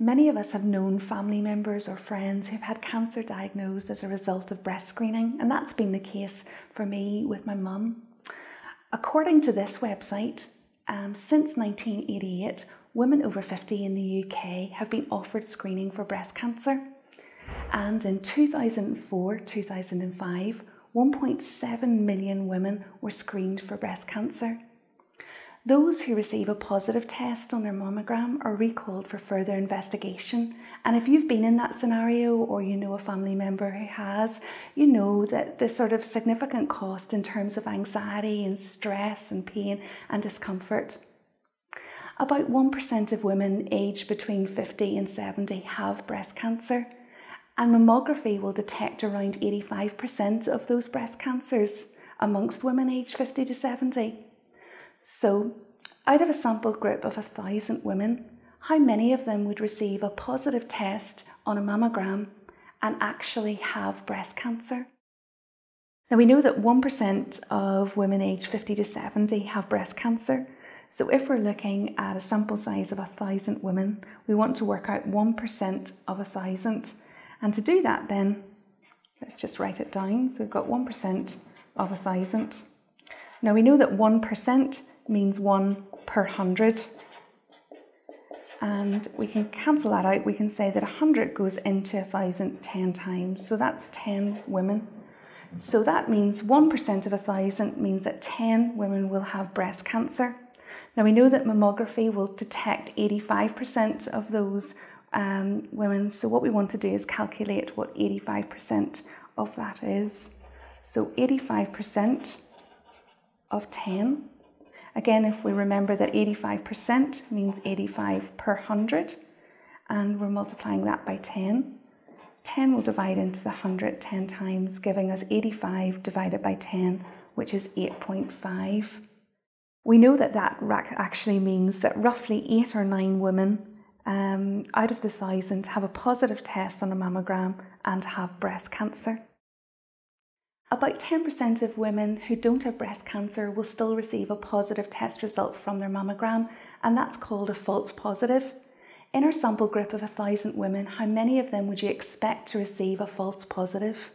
Many of us have known family members or friends who've had cancer diagnosed as a result of breast screening, and that's been the case for me with my mum. According to this website, um, since 1988, women over 50 in the UK have been offered screening for breast cancer. And in 2004 2005, 1.7 million women were screened for breast cancer. Those who receive a positive test on their mammogram are recalled for further investigation. And if you've been in that scenario or you know a family member who has, you know that the sort of significant cost in terms of anxiety and stress and pain and discomfort. About 1% of women aged between 50 and 70 have breast cancer, and mammography will detect around 85% of those breast cancers amongst women aged 50 to 70. So, out of a sample group of a thousand women, how many of them would receive a positive test on a mammogram and actually have breast cancer? Now, we know that 1% of women aged 50 to 70 have breast cancer, so if we're looking at a sample size of a thousand women, we want to work out 1% of a thousand. And to do that then, let's just write it down. So we've got 1% of a thousand. Now we know that 1% means 1 per 100. And we can cancel that out. We can say that 100 goes into 1,000 10 times. So that's 10 women. So that means 1% of 1,000 means that 10 women will have breast cancer. Now we know that mammography will detect 85% of those um, women. So what we want to do is calculate what 85% of that is. So 85% of 10. Again, if we remember that 85% means 85 per 100, and we're multiplying that by 10, 10 will divide into the 100 10 times, giving us 85 divided by 10, which is 8.5. We know that that actually means that roughly eight or nine women um, out of the thousand have a positive test on a mammogram and have breast cancer. About 10% of women who don't have breast cancer will still receive a positive test result from their mammogram, and that's called a false positive. In our sample group of 1,000 women, how many of them would you expect to receive a false positive?